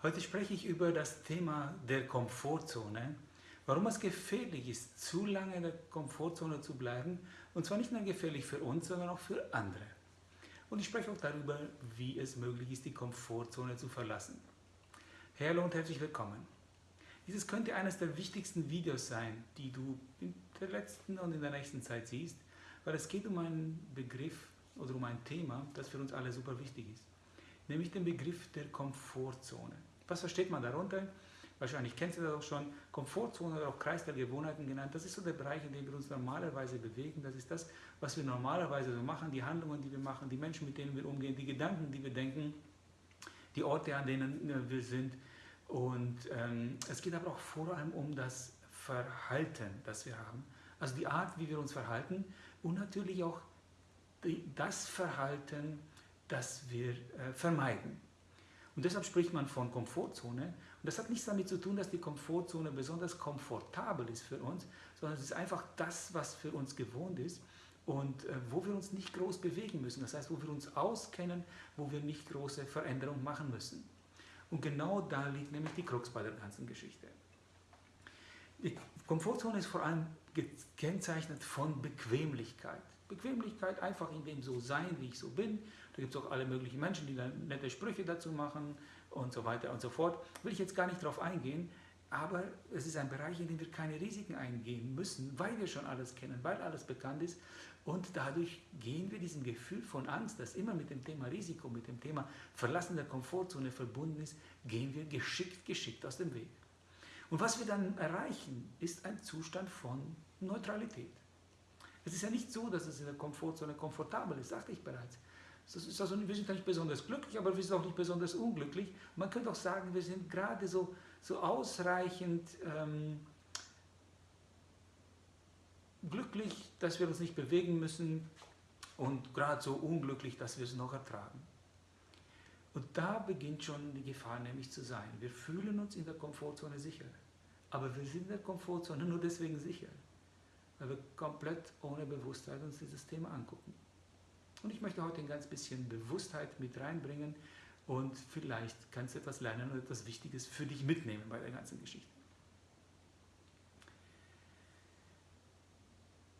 Heute spreche ich über das Thema der Komfortzone, warum es gefährlich ist, zu lange in der Komfortzone zu bleiben und zwar nicht nur gefährlich für uns, sondern auch für andere. Und ich spreche auch darüber, wie es möglich ist, die Komfortzone zu verlassen. Hallo und herzlich willkommen. Dieses könnte eines der wichtigsten Videos sein, die du in der letzten und in der nächsten Zeit siehst, weil es geht um einen Begriff oder um ein Thema, das für uns alle super wichtig ist, nämlich den Begriff der Komfortzone. Was versteht man darunter? Wahrscheinlich kennst du das auch schon. Komfortzone oder auch Kreis der Gewohnheiten genannt. Das ist so der Bereich, in dem wir uns normalerweise bewegen. Das ist das, was wir normalerweise so machen, die Handlungen, die wir machen, die Menschen, mit denen wir umgehen, die Gedanken, die wir denken, die Orte, an denen äh, wir sind. Und ähm, es geht aber auch vor allem um das Verhalten, das wir haben. Also die Art, wie wir uns verhalten und natürlich auch die, das Verhalten, das wir äh, vermeiden. Und deshalb spricht man von Komfortzone. Und das hat nichts damit zu tun, dass die Komfortzone besonders komfortabel ist für uns, sondern es ist einfach das, was für uns gewohnt ist und äh, wo wir uns nicht groß bewegen müssen. Das heißt, wo wir uns auskennen, wo wir nicht große Veränderungen machen müssen. Und genau da liegt nämlich die Krux bei der ganzen Geschichte. Die Komfortzone ist vor allem gekennzeichnet von Bequemlichkeit. Bequemlichkeit einfach in dem so sein, wie ich so bin. Da gibt es auch alle möglichen Menschen, die dann nette Sprüche dazu machen und so weiter und so fort. Will ich jetzt gar nicht darauf eingehen, aber es ist ein Bereich, in dem wir keine Risiken eingehen müssen, weil wir schon alles kennen, weil alles bekannt ist und dadurch gehen wir diesem Gefühl von Angst, das immer mit dem Thema Risiko, mit dem Thema Verlassen der Komfortzone verbunden ist, gehen wir geschickt, geschickt aus dem Weg. Und was wir dann erreichen, ist ein Zustand von Neutralität. Es ist ja nicht so, dass es in der Komfortzone komfortabel ist, sagte ich bereits. Also, wir sind nicht besonders glücklich, aber wir sind auch nicht besonders unglücklich. Man könnte auch sagen, wir sind gerade so, so ausreichend ähm, glücklich, dass wir uns nicht bewegen müssen und gerade so unglücklich, dass wir es noch ertragen. Und da beginnt schon die Gefahr nämlich zu sein. Wir fühlen uns in der Komfortzone sicher, aber wir sind in der Komfortzone nur deswegen sicher, weil wir komplett ohne Bewusstheit uns dieses Thema angucken. Und ich möchte heute ein ganz bisschen Bewusstheit mit reinbringen und vielleicht kannst du etwas lernen und etwas Wichtiges für dich mitnehmen bei der ganzen Geschichte.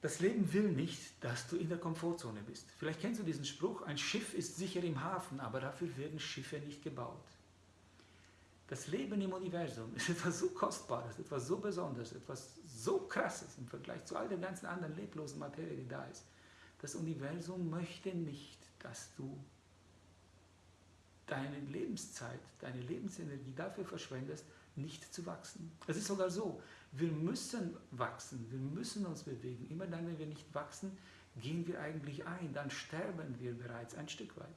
Das Leben will nicht, dass du in der Komfortzone bist. Vielleicht kennst du diesen Spruch, ein Schiff ist sicher im Hafen, aber dafür werden Schiffe nicht gebaut. Das Leben im Universum ist etwas so Kostbares, etwas so Besonderes, etwas so Krasses im Vergleich zu all der ganzen anderen leblosen Materie, die da ist. Das Universum möchte nicht, dass du deine Lebenszeit, deine Lebensenergie dafür verschwendest, nicht zu wachsen. Es ist sogar so, wir müssen wachsen, wir müssen uns bewegen. Immer dann, wenn wir nicht wachsen, gehen wir eigentlich ein, dann sterben wir bereits ein Stück weit.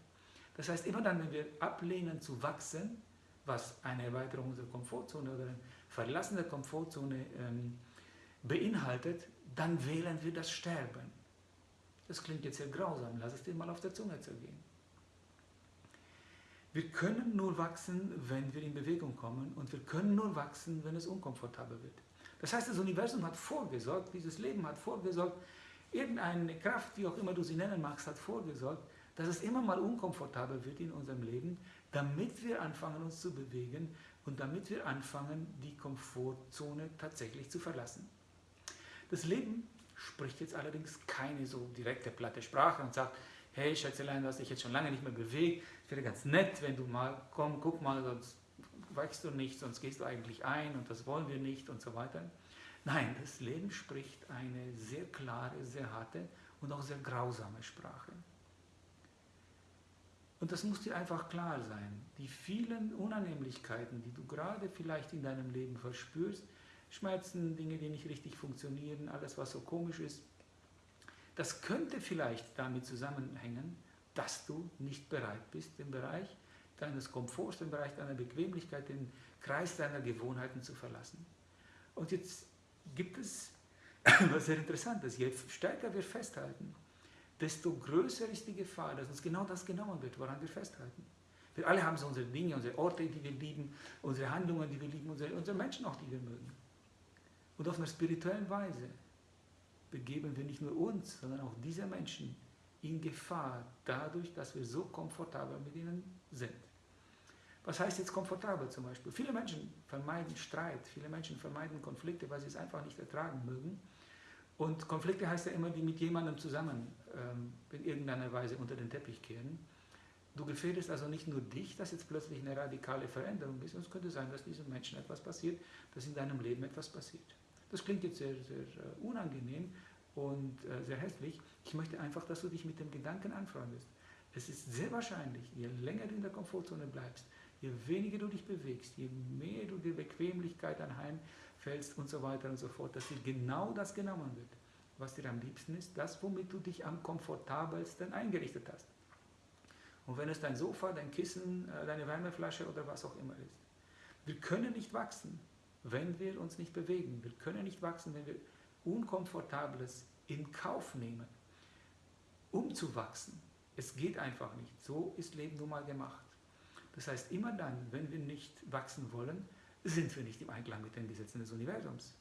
Das heißt, immer dann, wenn wir ablehnen zu wachsen, was eine Erweiterung unserer Komfortzone oder ein Verlassen der Komfortzone ähm, beinhaltet, dann wählen wir das Sterben. Das klingt jetzt sehr grausam, lass es dir mal auf der Zunge zergehen. Wir können nur wachsen, wenn wir in Bewegung kommen und wir können nur wachsen, wenn es unkomfortabel wird. Das heißt, das Universum hat vorgesorgt, dieses Leben hat vorgesorgt, irgendeine Kraft, wie auch immer du sie nennen magst, hat vorgesorgt, dass es immer mal unkomfortabel wird in unserem Leben, damit wir anfangen, uns zu bewegen und damit wir anfangen, die Komfortzone tatsächlich zu verlassen. Das Leben spricht jetzt allerdings keine so direkte, platte Sprache und sagt, hey Schätzelein, du hast dich jetzt schon lange nicht mehr bewegt, es wäre ganz nett, wenn du mal, komm, guck mal, sonst weichst du nicht, sonst gehst du eigentlich ein und das wollen wir nicht und so weiter. Nein, das Leben spricht eine sehr klare, sehr harte und auch sehr grausame Sprache. Und das muss dir einfach klar sein. Die vielen Unannehmlichkeiten, die du gerade vielleicht in deinem Leben verspürst, Schmerzen, Dinge, die nicht richtig funktionieren, alles, was so komisch ist, das könnte vielleicht damit zusammenhängen, dass du nicht bereit bist, den Bereich deines Komforts, den Bereich deiner Bequemlichkeit, den Kreis deiner Gewohnheiten zu verlassen. Und jetzt gibt es was sehr Interessantes. Je stärker wir festhalten, desto größer ist die Gefahr, dass uns genau das genommen wird, woran wir festhalten. Wir alle haben so unsere Dinge, unsere Orte, die wir lieben, unsere Handlungen, die wir lieben, unsere, unsere Menschen auch, die wir mögen. Und auf einer spirituellen Weise begeben wir nicht nur uns, sondern auch diese Menschen in Gefahr, dadurch, dass wir so komfortabel mit ihnen sind. Was heißt jetzt komfortabel zum Beispiel? Viele Menschen vermeiden Streit, viele Menschen vermeiden Konflikte, weil sie es einfach nicht ertragen mögen. Und Konflikte heißt ja immer, die mit jemandem zusammen ähm, in irgendeiner Weise unter den Teppich kehren. Du gefährdest also nicht nur dich, dass jetzt plötzlich eine radikale Veränderung ist, es könnte sein, dass diesem Menschen etwas passiert, dass in deinem Leben etwas passiert. Das klingt jetzt sehr, sehr uh, unangenehm und uh, sehr hässlich. Ich möchte einfach, dass du dich mit dem Gedanken anfreundest. Es ist sehr wahrscheinlich, je länger du in der Komfortzone bleibst, je weniger du dich bewegst, je mehr du die Bequemlichkeit anheimfällst und so weiter und so fort, dass dir genau das genommen wird, was dir am liebsten ist, das, womit du dich am komfortabelsten eingerichtet hast. Und wenn es dein Sofa, dein Kissen, äh, deine Wärmeflasche oder was auch immer ist. Wir können nicht wachsen, wenn wir uns nicht bewegen. Wir können nicht wachsen, wenn wir Unkomfortables in Kauf nehmen, um zu wachsen. Es geht einfach nicht. So ist Leben nun mal gemacht. Das heißt, immer dann, wenn wir nicht wachsen wollen, sind wir nicht im Einklang mit den Gesetzen des Universums.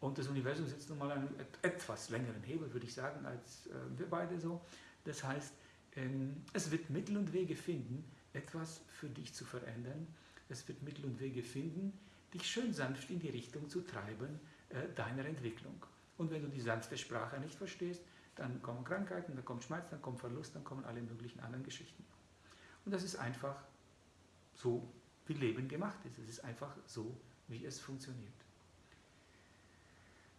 Und das Universum sitzt nun mal an einem etwas längeren Hebel, würde ich sagen, als äh, wir beide so. Das heißt, ähm, es wird Mittel und Wege finden, etwas für dich zu verändern. Es wird Mittel und Wege finden, dich schön sanft in die Richtung zu treiben äh, deiner Entwicklung. Und wenn du die sanfte Sprache nicht verstehst, dann kommen Krankheiten, dann kommt Schmerz, dann kommt Verlust, dann kommen alle möglichen anderen Geschichten. Und das ist einfach so, wie Leben gemacht ist. Es ist einfach so, wie es funktioniert.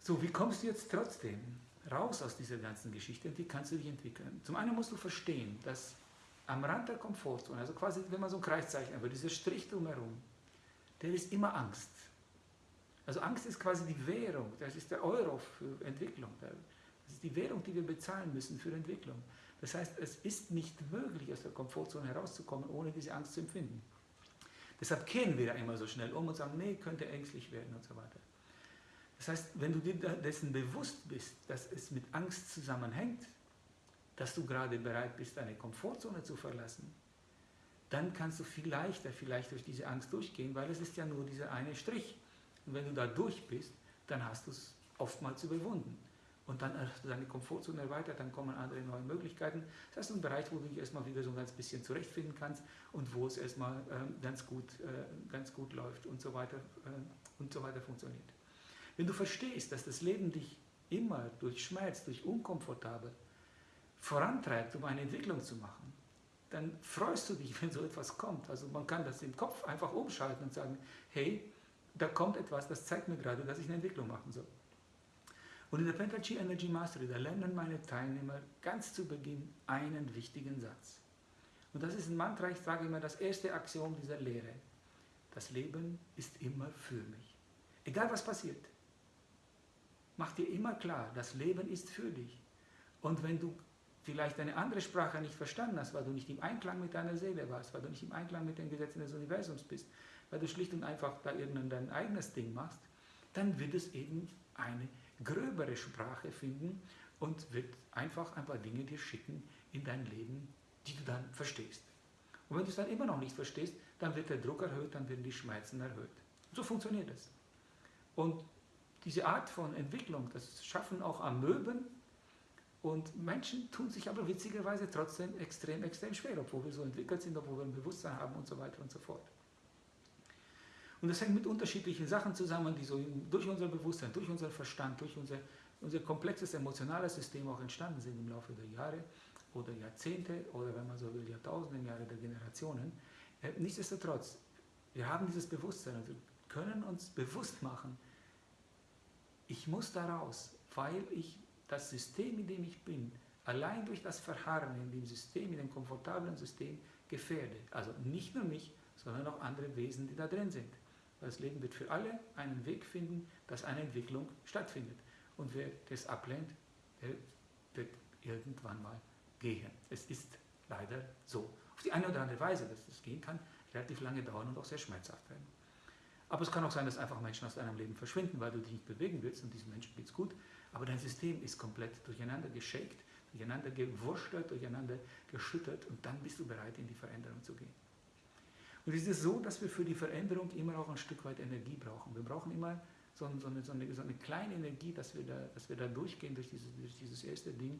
So, wie kommst du jetzt trotzdem raus aus dieser ganzen Geschichte und wie kannst du dich entwickeln? Zum einen musst du verstehen, dass am Rand der Komfortzone, also quasi, wenn man so ein Kreis zeichnet, aber dieser Strich drumherum, der ist immer Angst. Also Angst ist quasi die Währung, das ist der Euro für Entwicklung. Das ist die Währung, die wir bezahlen müssen für Entwicklung. Das heißt, es ist nicht möglich, aus der Komfortzone herauszukommen, ohne diese Angst zu empfinden. Deshalb kehren wir da immer so schnell um und sagen, nee, könnte ängstlich werden und so weiter. Das heißt, wenn du dir dessen bewusst bist, dass es mit Angst zusammenhängt, dass du gerade bereit bist, deine Komfortzone zu verlassen, dann kannst du viel leichter vielleicht durch diese Angst durchgehen, weil es ist ja nur dieser eine Strich. Und wenn du da durch bist, dann hast du es oftmals überwunden. Und dann du deine Komfortzone erweitert, dann kommen andere neue Möglichkeiten. Das heißt, ein Bereich, wo du dich erstmal wieder so ein ganz bisschen zurechtfinden kannst und wo es erstmal ähm, ganz, gut, äh, ganz gut läuft und so, weiter, äh, und so weiter funktioniert. Wenn du verstehst, dass das Leben dich immer durch Schmerz, durch Unkomfortabel vorantreibt, um eine Entwicklung zu machen, dann freust du dich, wenn so etwas kommt. Also man kann das im Kopf einfach umschalten und sagen, hey, da kommt etwas, das zeigt mir gerade, dass ich eine Entwicklung machen soll. Und in der Pentachi Energy Mastery, da lernen meine Teilnehmer ganz zu Beginn einen wichtigen Satz. Und das ist ein Mantra, ich sage immer das erste Axiom dieser Lehre. Das Leben ist immer für mich. Egal was passiert, mach dir immer klar, das Leben ist für dich. Und wenn du vielleicht eine andere Sprache nicht verstanden hast, weil du nicht im Einklang mit deiner Seele warst, weil du nicht im Einklang mit den Gesetzen des Universums bist, weil du schlicht und einfach da irgendein dein eigenes Ding machst, dann wird es eben eine gröbere Sprache finden und wird einfach ein paar Dinge dir schicken in dein Leben, die du dann verstehst. Und wenn du es dann immer noch nicht verstehst, dann wird der Druck erhöht, dann werden die Schmerzen erhöht. So funktioniert es. Und diese Art von Entwicklung, das schaffen auch Amöben und Menschen tun sich aber witzigerweise trotzdem extrem, extrem schwer, obwohl wir so entwickelt sind, obwohl wir ein Bewusstsein haben und so weiter und so fort. Und das hängt mit unterschiedlichen Sachen zusammen, die so durch unser Bewusstsein, durch unseren Verstand, durch unser, unser komplexes emotionales System auch entstanden sind im Laufe der Jahre oder Jahrzehnte oder wenn man so will, Jahrtausende Jahre der Generationen. Äh, nichtsdestotrotz, wir haben dieses Bewusstsein und können uns bewusst machen, ich muss daraus, weil ich das System, in dem ich bin, allein durch das Verharren in dem System, in dem komfortablen System gefährde. Also nicht nur mich, sondern auch andere Wesen, die da drin sind. Das Leben wird für alle einen Weg finden, dass eine Entwicklung stattfindet. Und wer das ablehnt, der wird irgendwann mal gehen. Es ist leider so. Auf die eine oder andere Weise, dass das gehen kann, relativ lange dauern und auch sehr schmerzhaft werden. Aber es kann auch sein, dass einfach Menschen aus deinem Leben verschwinden, weil du dich nicht bewegen willst und diesen Menschen geht es gut. Aber dein System ist komplett durcheinander geschakt, durcheinander gewurstelt, durcheinander geschüttert und dann bist du bereit, in die Veränderung zu gehen. Und es ist so, dass wir für die Veränderung immer auch ein Stück weit Energie brauchen. Wir brauchen immer so, eine, so eine, so eine, kleine Energie, dass wir, da, dass wir da durchgehen durch dieses, durch dieses erste Ding.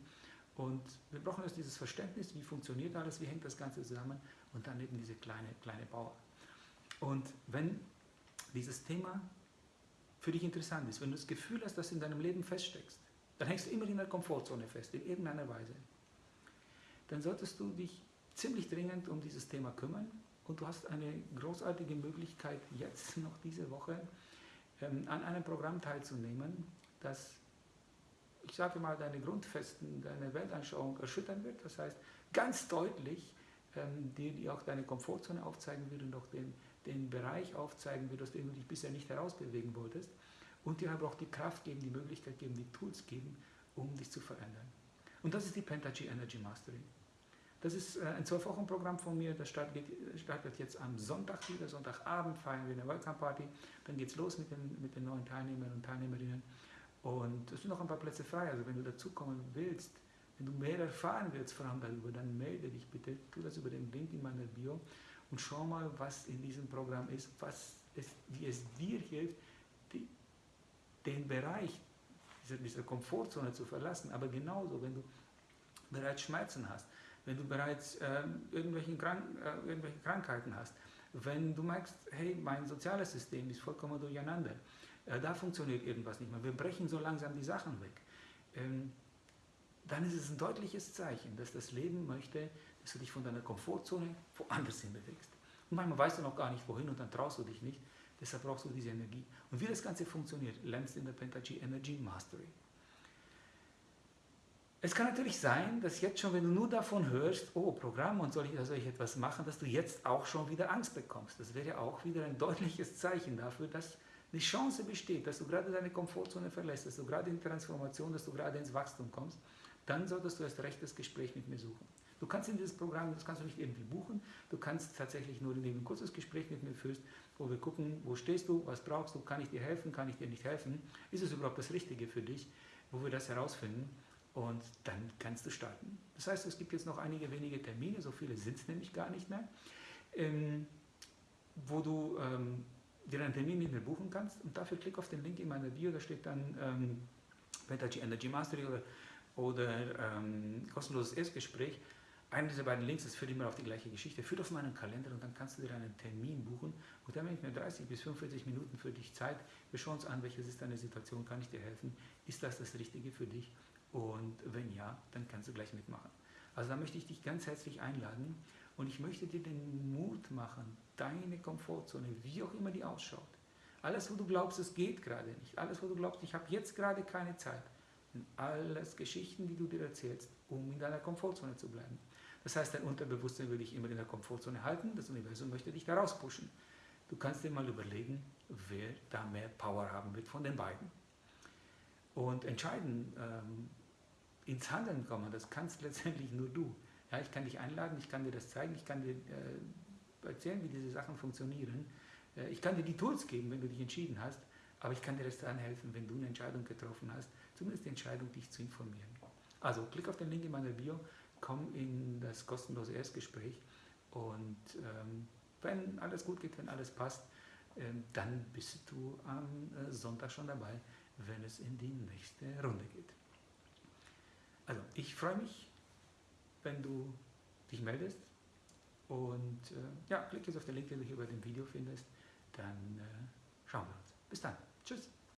Und wir brauchen erst dieses Verständnis, wie funktioniert alles, wie hängt das Ganze zusammen und dann eben diese kleine, kleine Power. Und wenn dieses Thema für dich interessant ist, wenn du das Gefühl hast, dass du in deinem Leben feststeckst, dann hängst du immer in der Komfortzone fest, in irgendeiner Weise, dann solltest du dich ziemlich dringend um dieses Thema kümmern und du hast eine großartige Möglichkeit, jetzt noch diese Woche ähm, an einem Programm teilzunehmen, das, ich sage mal, deine Grundfesten, deine Weltanschauung erschüttern wird. Das heißt, ganz deutlich ähm, dir, dir auch deine Komfortzone aufzeigen wird und auch den, den Bereich aufzeigen wird, aus dem du dich bisher nicht herausbewegen wolltest. Und dir aber auch die Kraft geben, die Möglichkeit geben, die Tools geben, um dich zu verändern. Und das ist die Pentagy Energy Mastery. Das ist äh, ein Zwölf-Wochen-Programm von mir, das startet, startet, jetzt am Sonntag wieder, Sonntagabend feiern wir eine Welcome Party, dann geht es los mit den, mit den neuen Teilnehmern und Teilnehmerinnen. Und es sind noch ein paar Plätze frei, also wenn du dazukommen willst, wenn du mehr erfahren willst vor allem darüber, dann melde dich bitte, tu das über den Link in meiner Bio und schau mal, was in diesem Programm ist, was es, wie es dir hilft, die, den Bereich dieser, dieser Komfortzone zu verlassen, aber genauso, wenn du bereits Schmerzen hast, wenn du bereits äh, irgendwelche, Krank äh, irgendwelche Krankheiten hast, wenn du merkst, hey, mein soziales System ist vollkommen durcheinander, äh, da funktioniert irgendwas nicht mehr, wir brechen so langsam die Sachen weg, ähm, dann ist es ein deutliches Zeichen, dass das Leben möchte, dass du dich von deiner Komfortzone woanders hin bewegst. Und manchmal weißt du noch gar nicht wohin und dann traust du dich nicht, deshalb brauchst du diese Energie. Und wie das Ganze funktioniert, lernst du in der Pentagy Energy Mastery. Es kann natürlich sein, dass jetzt schon, wenn du nur davon hörst, oh, Programm und soll ich, soll ich etwas machen, dass du jetzt auch schon wieder Angst bekommst. Das wäre auch wieder ein deutliches Zeichen dafür, dass die Chance besteht, dass du gerade deine Komfortzone verlässt, dass du gerade in Transformation, dass du gerade ins Wachstum kommst. Dann solltest du erst recht das Gespräch mit mir suchen. Du kannst in dieses Programm, das kannst du nicht irgendwie buchen, du kannst tatsächlich nur, indem du ein kurzes Gespräch mit mir führst, wo wir gucken, wo stehst du, was brauchst du, kann ich dir helfen, kann ich dir nicht helfen, ist es überhaupt das Richtige für dich, wo wir das herausfinden und dann kannst du starten. Das heißt, es gibt jetzt noch einige wenige Termine, so viele sind es nämlich gar nicht mehr, ähm, wo du ähm, dir einen Termin mit mir buchen kannst und dafür klick auf den Link in meiner Bio, da steht dann ähm, Pentagy Energy Mastery oder, oder ähm, kostenloses Erstgespräch. Einer dieser beiden Links, das führt immer auf die gleiche Geschichte, führt auf meinen Kalender und dann kannst du dir einen Termin buchen und dann nehme ich mir 30 bis 45 Minuten für dich Zeit. Wir schauen uns an, welches ist deine Situation, kann ich dir helfen, ist das das Richtige für dich und wenn ja, dann kannst du gleich mitmachen. Also da möchte ich dich ganz herzlich einladen und ich möchte dir den Mut machen, deine Komfortzone, wie auch immer die ausschaut, alles, wo du glaubst, es geht gerade nicht, alles, wo du glaubst, ich habe jetzt gerade keine Zeit, sind alles Geschichten, die du dir erzählst, um in deiner Komfortzone zu bleiben. Das heißt, dein Unterbewusstsein will dich immer in der Komfortzone halten, das Universum möchte dich da rauspushen. Du kannst dir mal überlegen, wer da mehr Power haben wird von den beiden. Und entscheiden, ähm, ins Handeln kommen, das kannst letztendlich nur du. Ja, ich kann dich einladen, ich kann dir das zeigen, ich kann dir äh, erzählen, wie diese Sachen funktionieren. Äh, ich kann dir die Tools geben, wenn du dich entschieden hast, aber ich kann dir erst dann helfen, wenn du eine Entscheidung getroffen hast, zumindest die Entscheidung, dich zu informieren. Also klick auf den Link in meiner Bio, komm in das kostenlose Erstgespräch und ähm, wenn alles gut geht, wenn alles passt, ähm, dann bist du am äh, Sonntag schon dabei, wenn es in die nächste Runde geht. Also ich freue mich, wenn du dich meldest und äh, ja, klick jetzt auf den Link, den du hier bei dem Video findest, dann äh, schauen wir uns. Bis dann. Tschüss.